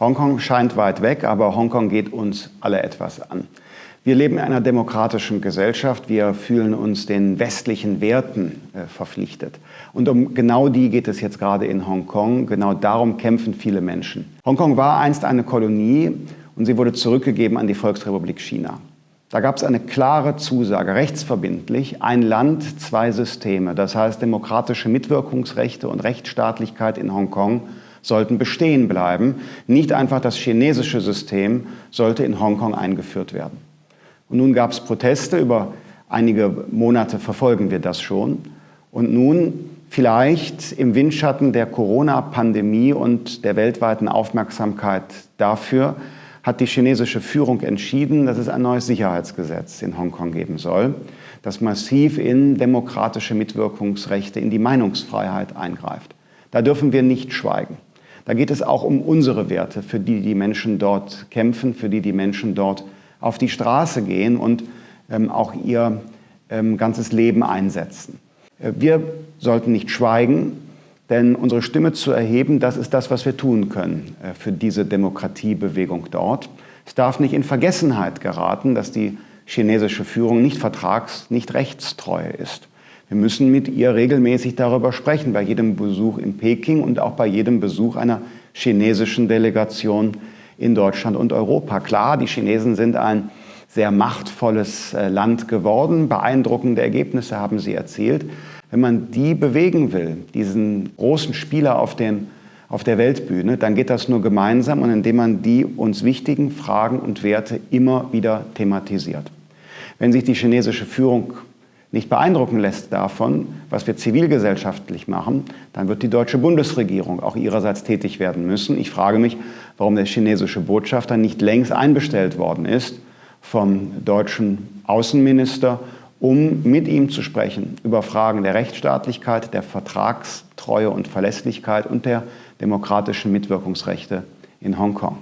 Hongkong scheint weit weg, aber Hongkong geht uns alle etwas an. Wir leben in einer demokratischen Gesellschaft. Wir fühlen uns den westlichen Werten äh, verpflichtet. Und um genau die geht es jetzt gerade in Hongkong. Genau darum kämpfen viele Menschen. Hongkong war einst eine Kolonie und sie wurde zurückgegeben an die Volksrepublik China. Da gab es eine klare Zusage, rechtsverbindlich, ein Land, zwei Systeme. Das heißt, demokratische Mitwirkungsrechte und Rechtsstaatlichkeit in Hongkong sollten bestehen bleiben. Nicht einfach das chinesische System sollte in Hongkong eingeführt werden. Und nun gab es Proteste, über einige Monate verfolgen wir das schon. Und nun vielleicht im Windschatten der Corona-Pandemie und der weltweiten Aufmerksamkeit dafür hat die chinesische Führung entschieden, dass es ein neues Sicherheitsgesetz in Hongkong geben soll, das massiv in demokratische Mitwirkungsrechte, in die Meinungsfreiheit eingreift. Da dürfen wir nicht schweigen. Da geht es auch um unsere Werte, für die die Menschen dort kämpfen, für die die Menschen dort auf die Straße gehen und ähm, auch ihr ähm, ganzes Leben einsetzen. Äh, wir sollten nicht schweigen, denn unsere Stimme zu erheben, das ist das, was wir tun können äh, für diese Demokratiebewegung dort. Es darf nicht in Vergessenheit geraten, dass die chinesische Führung nicht vertrags-, nicht rechtstreu ist. Wir müssen mit ihr regelmäßig darüber sprechen, bei jedem Besuch in Peking und auch bei jedem Besuch einer chinesischen Delegation in Deutschland und Europa. Klar, die Chinesen sind ein sehr machtvolles äh, Land geworden. Beeindruckende Ergebnisse haben sie erzielt. Wenn man die bewegen will, diesen großen Spieler auf, dem, auf der Weltbühne, dann geht das nur gemeinsam und indem man die uns wichtigen Fragen und Werte immer wieder thematisiert. Wenn sich die chinesische Führung nicht beeindrucken lässt davon, was wir zivilgesellschaftlich machen, dann wird die deutsche Bundesregierung auch ihrerseits tätig werden müssen. Ich frage mich, warum der chinesische Botschafter nicht längst einbestellt worden ist vom deutschen Außenminister, um mit ihm zu sprechen über Fragen der Rechtsstaatlichkeit, der Vertragstreue und Verlässlichkeit und der demokratischen Mitwirkungsrechte in Hongkong.